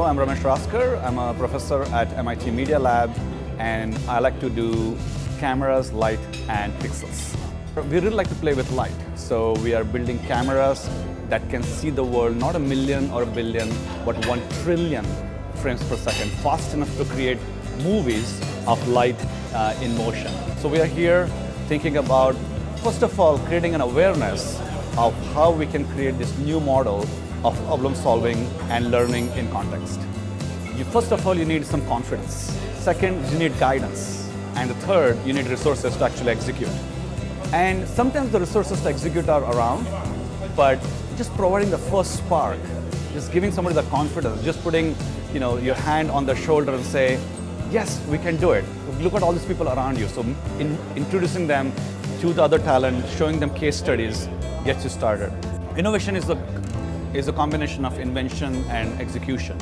I'm Ramesh Raskar. I'm a professor at MIT Media Lab and I like to do cameras, light and pixels. We really like to play with light. So we are building cameras that can see the world not a million or a billion, but one trillion frames per second, fast enough to create movies of light uh, in motion. So we are here thinking about, first of all, creating an awareness of how we can create this new model of problem solving and learning in context. You, first of all, you need some confidence. Second, you need guidance. And the third, you need resources to actually execute. And sometimes the resources to execute are around, but just providing the first spark, just giving somebody the confidence, just putting you know, your hand on their shoulder and say, yes, we can do it. Look at all these people around you. So in, introducing them to the other talent, showing them case studies, gets you started. Innovation is a is a combination of invention and execution.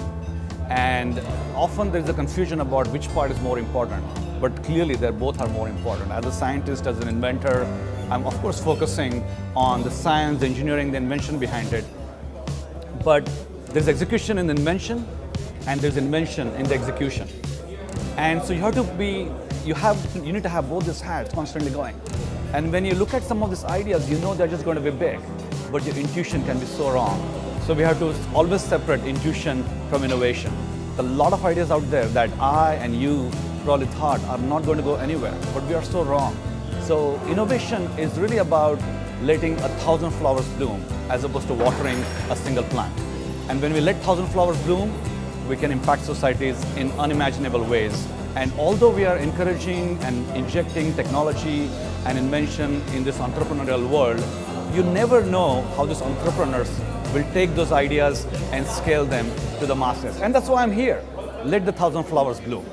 And often there's a confusion about which part is more important, but clearly they both are more important. As a scientist, as an inventor, I'm of course focusing on the science, the engineering, the invention behind it. But there's execution in the invention and there's invention in the execution. And so you have to be, you have, you need to have both these hats constantly going. And when you look at some of these ideas, you know they're just going to be big, but your intuition can be so wrong. So we have to always separate intuition from innovation. A lot of ideas out there that I and you probably thought are not going to go anywhere, but we are so wrong. So innovation is really about letting a thousand flowers bloom as opposed to watering a single plant. And when we let thousand flowers bloom, we can impact societies in unimaginable ways. And although we are encouraging and injecting technology and invention in this entrepreneurial world, you never know how these entrepreneurs will take those ideas and scale them to the masses. And that's why I'm here. Let the thousand flowers bloom.